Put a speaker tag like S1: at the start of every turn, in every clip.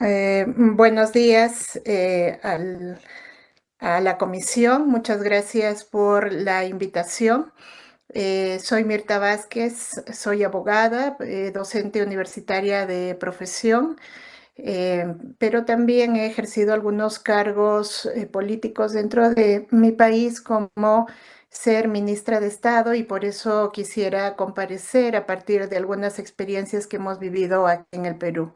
S1: Eh, buenos días eh, a la comisión. Muchas gracias por la invitación. Eh, soy Mirta Vázquez, soy abogada, docente universitaria de profesión, pero también he ejercido algunos cargos políticos dentro de mi país como ser ministra de Estado y por eso quisiera comparecer a partir de algunas experiencias que hemos vivido aquí en el Perú.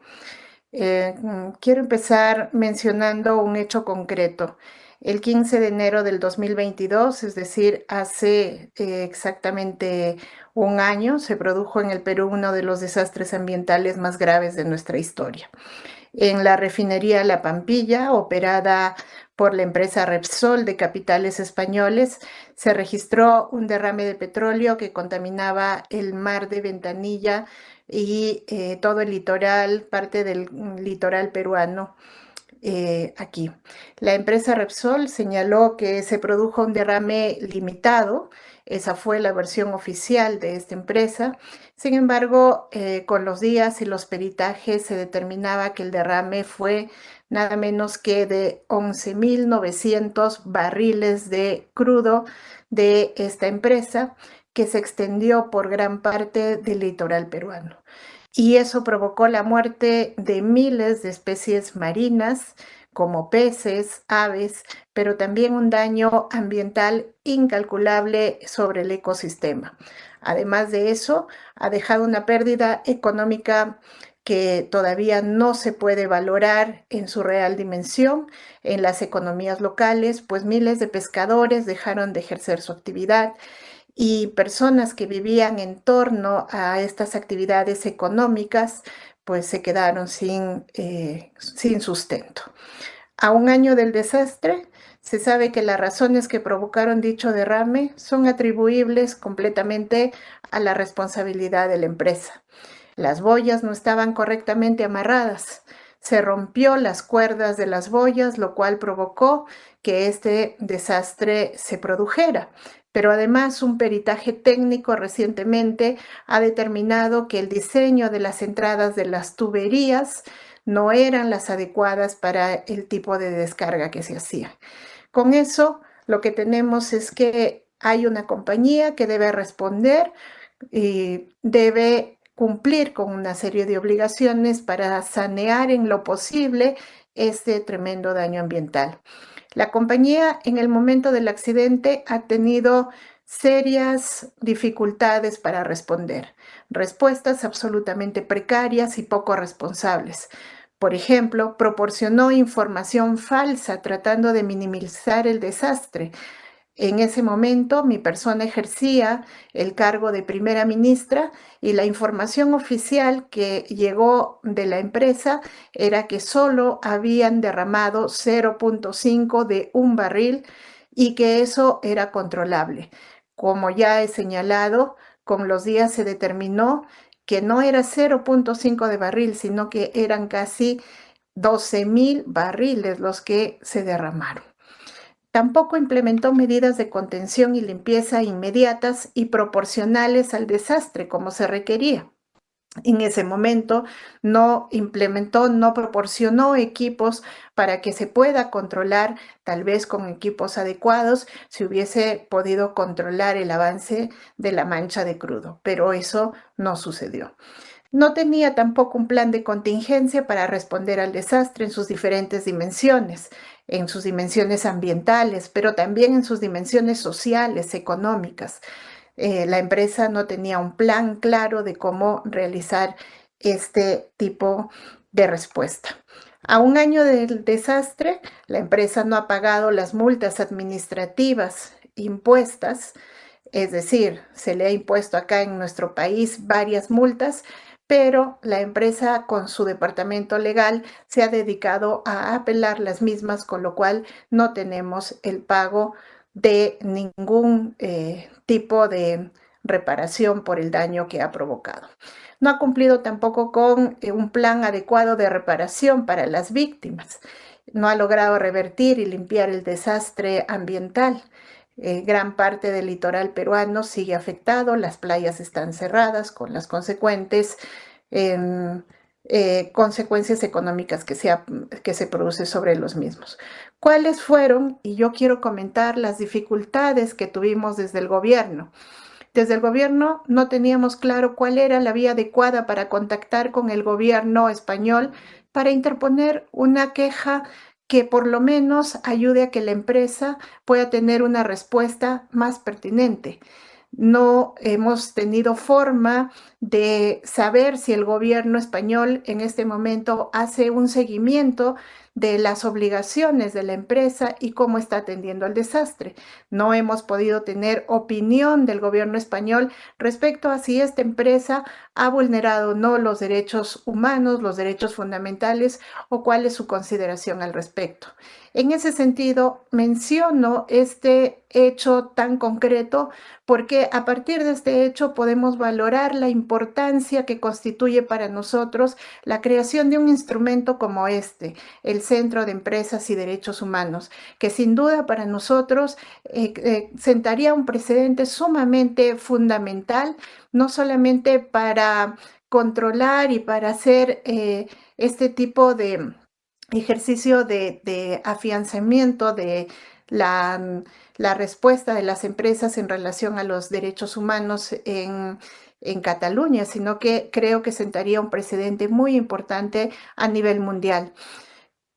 S1: Eh, mm, quiero empezar mencionando un hecho concreto. El 15 de enero del 2022, es decir, hace eh, exactamente un año, se produjo en el Perú uno de los desastres ambientales más graves de nuestra historia. En la refinería La Pampilla, operada por la empresa Repsol de capitales españoles, se registró un derrame de petróleo que contaminaba el mar de Ventanilla y eh, todo el litoral, parte del litoral peruano. Eh, aquí. La empresa Repsol señaló que se produjo un derrame limitado, esa fue la versión oficial de esta empresa. Sin embargo, eh, con los días y los peritajes se determinaba que el derrame fue nada menos que de 11.900 barriles de crudo de esta empresa que se extendió por gran parte del litoral peruano. Y eso provocó la muerte de miles de especies marinas, como peces, aves, pero también un daño ambiental incalculable sobre el ecosistema. Además de eso, ha dejado una pérdida económica que todavía no se puede valorar en su real dimensión en las economías locales, pues miles de pescadores dejaron de ejercer su actividad y personas que vivían en torno a estas actividades económicas pues se quedaron sin, eh, sin sustento. A un año del desastre, se sabe que las razones que provocaron dicho derrame son atribuibles completamente a la responsabilidad de la empresa. Las boyas no estaban correctamente amarradas. Se rompió las cuerdas de las boyas, lo cual provocó que este desastre se produjera pero además un peritaje técnico recientemente ha determinado que el diseño de las entradas de las tuberías no eran las adecuadas para el tipo de descarga que se hacía. Con eso, lo que tenemos es que hay una compañía que debe responder y debe cumplir con una serie de obligaciones para sanear en lo posible este tremendo daño ambiental. La compañía en el momento del accidente ha tenido serias dificultades para responder, respuestas absolutamente precarias y poco responsables. Por ejemplo, proporcionó información falsa tratando de minimizar el desastre, en ese momento mi persona ejercía el cargo de primera ministra y la información oficial que llegó de la empresa era que solo habían derramado 0.5 de un barril y que eso era controlable. Como ya he señalado, con los días se determinó que no era 0.5 de barril, sino que eran casi 12 mil barriles los que se derramaron. Tampoco implementó medidas de contención y limpieza inmediatas y proporcionales al desastre como se requería. En ese momento no implementó, no proporcionó equipos para que se pueda controlar, tal vez con equipos adecuados, si hubiese podido controlar el avance de la mancha de crudo, pero eso no sucedió. No tenía tampoco un plan de contingencia para responder al desastre en sus diferentes dimensiones, en sus dimensiones ambientales, pero también en sus dimensiones sociales, económicas. Eh, la empresa no tenía un plan claro de cómo realizar este tipo de respuesta. A un año del desastre, la empresa no ha pagado las multas administrativas impuestas, es decir, se le ha impuesto acá en nuestro país varias multas, pero la empresa con su departamento legal se ha dedicado a apelar las mismas, con lo cual no tenemos el pago de ningún eh, tipo de reparación por el daño que ha provocado. No ha cumplido tampoco con eh, un plan adecuado de reparación para las víctimas. No ha logrado revertir y limpiar el desastre ambiental. Eh, gran parte del litoral peruano sigue afectado, las playas están cerradas con las consecuentes em, eh, consecuencias económicas que, que se producen sobre los mismos. ¿Cuáles fueron? Y yo quiero comentar las dificultades que tuvimos desde el gobierno. Desde el gobierno no teníamos claro cuál era la vía adecuada para contactar con el gobierno español para interponer una queja que por lo menos ayude a que la empresa pueda tener una respuesta más pertinente no hemos tenido forma de saber si el gobierno español en este momento hace un seguimiento de las obligaciones de la empresa y cómo está atendiendo al desastre. No hemos podido tener opinión del gobierno español respecto a si esta empresa ha vulnerado o no los derechos humanos, los derechos fundamentales o cuál es su consideración al respecto. En ese sentido, menciono este hecho tan concreto porque a partir de este hecho podemos valorar la importancia que constituye para nosotros la creación de un instrumento como este, el Centro de Empresas y Derechos Humanos, que sin duda para nosotros eh, eh, sentaría un precedente sumamente fundamental, no solamente para controlar y para hacer eh, este tipo de ejercicio de, afianzamiento de la, respuesta de las empresas en relación a los derechos humanos en, Cataluña, sino que creo que sentaría un precedente muy importante a nivel mundial.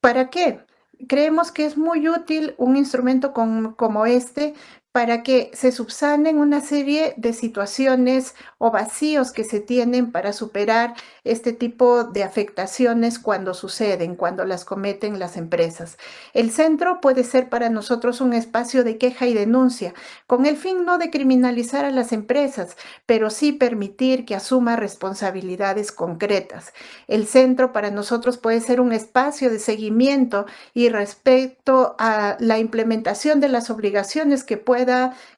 S1: ¿Para qué? Creemos que es muy útil un instrumento como este para que se subsanen una serie de situaciones o vacíos que se tienen para superar este tipo de afectaciones cuando suceden, cuando las cometen las empresas. El centro puede ser para nosotros un espacio de queja y denuncia, con el fin no de criminalizar a las empresas, pero sí permitir que asuma responsabilidades concretas. El centro para nosotros puede ser un espacio de seguimiento y respecto a la implementación de las obligaciones que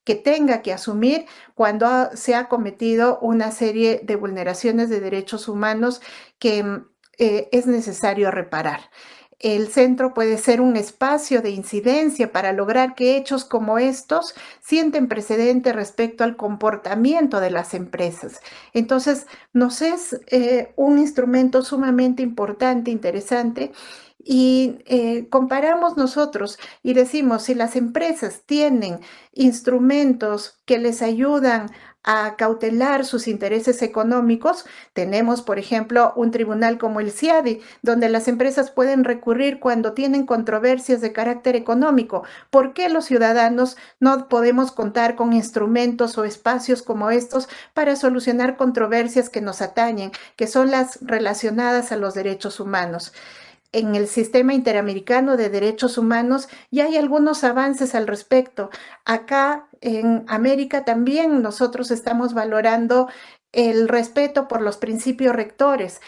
S1: que tenga que asumir cuando se ha cometido una serie de vulneraciones de derechos humanos que mm, eh, es necesario reparar. El centro puede ser un espacio de incidencia para lograr que hechos como estos sienten precedente respecto al comportamiento de las empresas. Entonces, nos es eh, un instrumento sumamente importante, interesante, y eh, comparamos nosotros y decimos, si las empresas tienen instrumentos que les ayudan a cautelar sus intereses económicos, tenemos, por ejemplo, un tribunal como el CIADI, donde las empresas pueden recurrir cuando tienen controversias de carácter económico. ¿Por qué los ciudadanos no podemos contar con instrumentos o espacios como estos para solucionar controversias que nos atañen, que son las relacionadas a los derechos humanos? En el sistema interamericano de derechos humanos y hay algunos avances al respecto. Acá en América también nosotros estamos valorando el respeto por los principios rectores.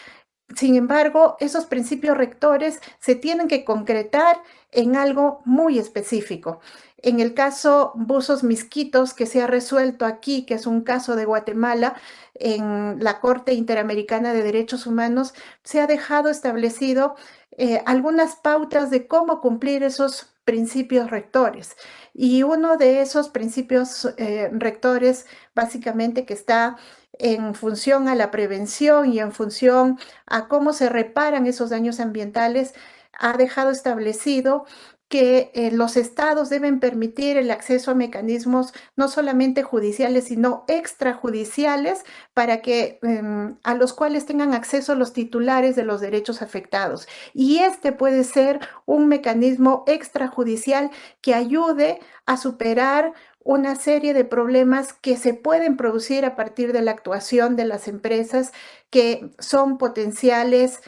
S1: Sin embargo, esos principios rectores se tienen que concretar en algo muy específico. En el caso Buzos Misquitos, que se ha resuelto aquí, que es un caso de Guatemala, en la Corte Interamericana de Derechos Humanos, se ha dejado establecido eh, algunas pautas de cómo cumplir esos principios rectores. Y uno de esos principios eh, rectores, básicamente que está en función a la prevención y en función a cómo se reparan esos daños ambientales, ha dejado establecido que eh, los estados deben permitir el acceso a mecanismos no solamente judiciales, sino extrajudiciales para que em, a los cuales tengan acceso los titulares de los derechos afectados. Y este puede ser un mecanismo extrajudicial que ayude a superar una serie de problemas que se pueden producir a partir de la actuación de las empresas que son potenciales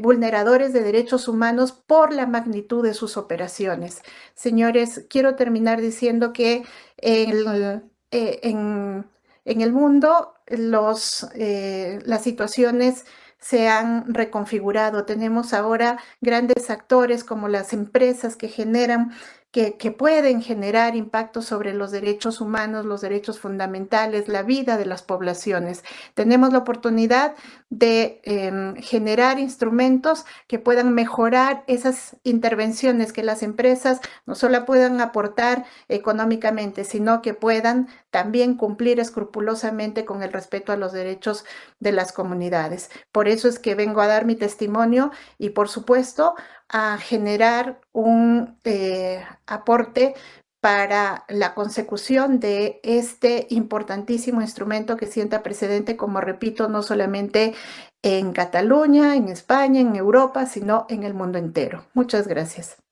S1: vulneradores de derechos humanos por la magnitud de sus operaciones. Señores, quiero terminar diciendo que eh, en, el mundo eh, las situaciones se han reconfigurado. Tenemos ahora grandes actores como las empresas que generan que, pueden generar impacto sobre los derechos humanos, los derechos fundamentales, la vida de las poblaciones. Tenemos la oportunidad de em, generar instrumentos que puedan mejorar esas intervenciones que las empresas no solo puedan aportar económicamente, sino que puedan también cumplir escrupulosamente con el respeto a los derechos de las comunidades. Por eso es que vengo a dar mi testimonio y, por supuesto, a generar un eh, aporte para la consecución de este importantísimo instrumento que sienta precedente, como repito, no solamente en Cataluña, en España, en Europa, sino en el mundo entero. Muchas gracias.